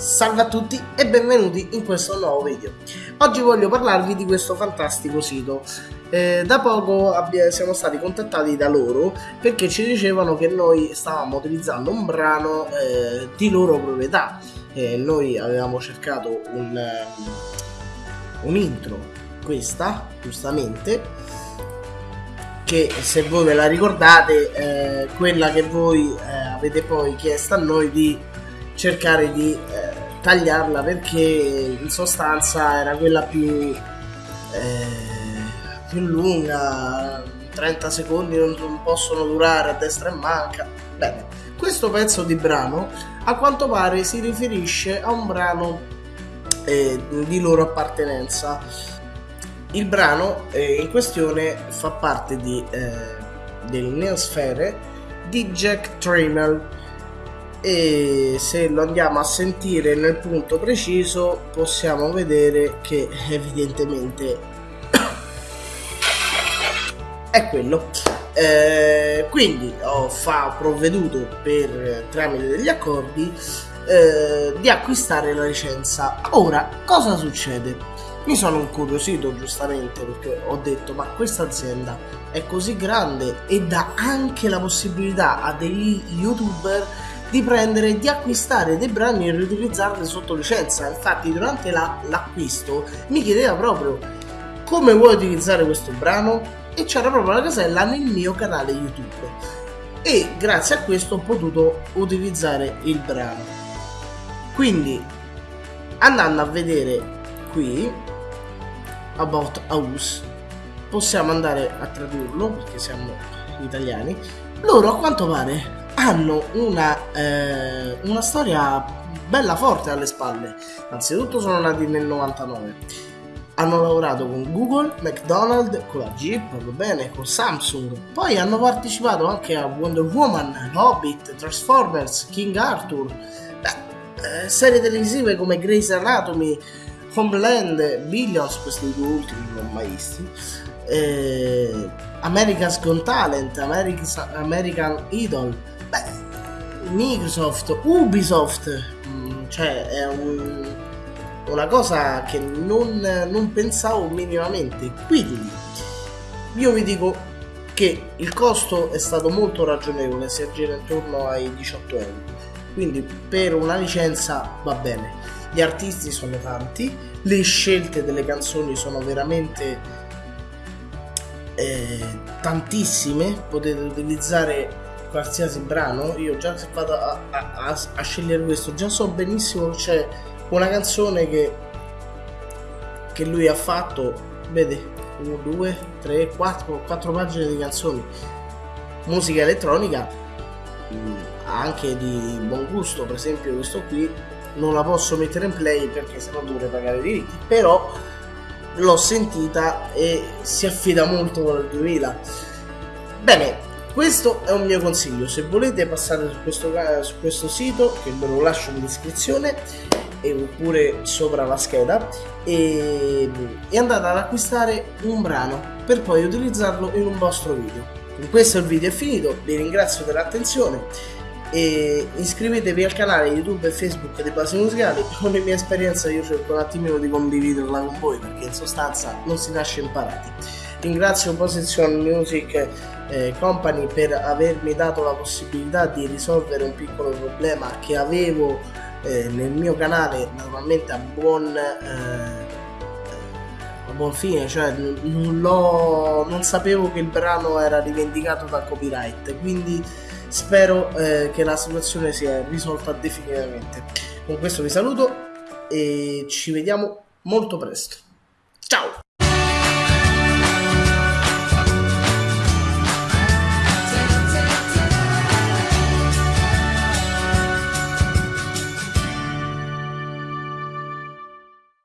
Salve a tutti e benvenuti in questo nuovo video. Oggi voglio parlarvi di questo fantastico sito. Eh, da poco siamo stati contattati da loro perché ci dicevano che noi stavamo utilizzando un brano eh, di loro proprietà. Eh, noi avevamo cercato un, un intro, questa giustamente, che se voi ve la ricordate, eh, quella che voi eh, avete poi chiesto a noi di cercare di eh, tagliarla perché in sostanza era quella più, eh, più lunga 30 secondi non, possono durare a destra e manca. Bene questo pezzo di brano a quanto pare si riferisce a un brano eh, di loro appartenenza. Il brano eh, in questione fa parte di, eh, del Neosfere di Jack Trammell e se lo andiamo a sentire nel punto preciso possiamo vedere che evidentemente è quello. Eh, quindi ho fa, provveduto per tramite degli accordi eh, di acquistare la licenza. Ora cosa succede? Mi sono incuriosito giustamente perché ho detto ma questa azienda è così grande e dà anche la possibilità a degli youtuber di prendere, di acquistare dei brani e riutilizzarli sotto licenza. Infatti, durante la, l'acquisto mi chiedeva proprio come vuoi utilizzare questo brano e c'era proprio la casella nel mio canale YouTube. E grazie a questo ho potuto utilizzare il brano. Quindi, andando a vedere qui, About House, possiamo andare a tradurlo perché siamo italiani. Loro a quanto pare hanno una, eh, una storia bella forte alle spalle. Anzitutto sono nati nel 99. Hanno lavorato con Google, McDonald's, con la Jeep, va bene, con Samsung. Poi hanno partecipato anche a Wonder Woman, Hobbit, Transformers, King Arthur. Beh, eh, serie televisive come Grey's Anatomy, Homeland, Billions, questi due ultimi non ho mai visti. Eh, America's Got Talent, America's, American Idol Beh, Microsoft, Ubisoft, mm, cioè è un, una cosa che non, non pensavo minimamente. Quindi io vi dico che il costo è stato molto ragionevole, si aggira intorno ai 18 euro. Quindi per una licenza va bene. Gli artisti sono tanti, le scelte delle canzoni sono veramente eh, tantissime, potete utilizzare qualsiasi brano, io già se vado a, a, a, scegliere questo, già so benissimo che c'è una canzone che, che lui ha fatto, vede, 1, 2, 3, 4, 4 pagine di canzoni, musica elettronica, mm, anche di buon gusto, per esempio questo qui, non la posso mettere in play perché sennò dovrei pagare i diritti, però l'ho sentita e si affida molto con il 2000. Bene, questo è un mio consiglio, se volete passare su questo, su questo sito, che ve lo lascio in descrizione, oppure sopra la scheda, e, e andate ad acquistare un brano per poi utilizzarlo in un vostro video. Con questo il video è finito, vi ringrazio dell'attenzione e iscrivetevi al canale YouTube e Facebook di Basi Musicali. Con le mie esperienze io cerco un attimino di condividerla con voi perché in sostanza non si nasce imparati. Ringrazio Position Music eh, Company per avermi dato la possibilità di risolvere un piccolo problema che avevo eh, nel mio canale naturalmente a buon, eh, buon fine cioè non, sapevo che il brano era rivendicato da copyright quindi spero che la situazione sia risolta definitivamente. Con questo vi saluto e ci vediamo molto presto. Ciao